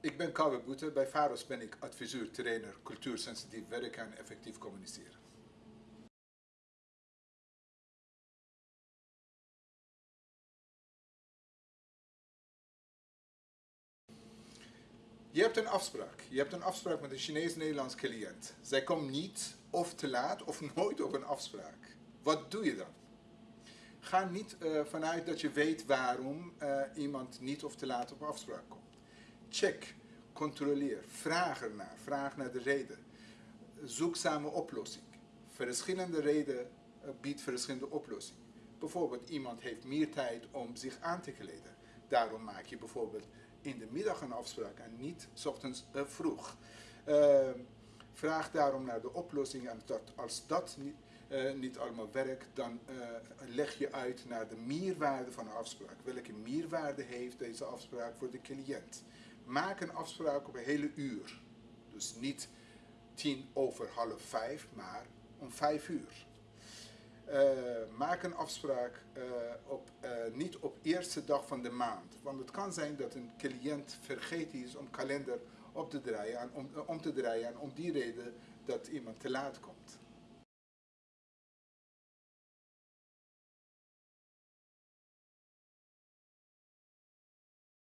Ik ben Kouwe Boete. Bij VAROS ben ik adviseur, trainer, cultuursensitief werken en effectief communiceren. Je hebt een afspraak. Je hebt een afspraak met een Chinees-Nederlands cliënt. Zij komt niet of te laat of nooit op een afspraak. Wat doe je dan? Ga niet uh, vanuit dat je weet waarom uh, iemand niet of te laat op afspraak komt. Check, controleer, vraag ernaar, vraag naar de reden. Zoek samen oplossing. Verschillende reden uh, biedt verschillende oplossingen. Bijvoorbeeld iemand heeft meer tijd om zich aan te kleden. Daarom maak je bijvoorbeeld in de middag een afspraak en niet s ochtends vroeg. vraag daarom naar de oplossing en als dat niet uh, niet allemaal werkt, dan leg je uit naar de meerwaarde van de afspraak. Welke meerwaarde heeft deze afspraak voor de cliënt? Maak een afspraak op een hele uur. Dus niet tien over half vijf, maar om vijf uur. Uh, maak een afspraak op, niet op eerste dag van de maand. Want het kan zijn dat een cliënt vergeten is om kalender op te draaien en om, om te draaien en om die reden dat iemand te laat komt.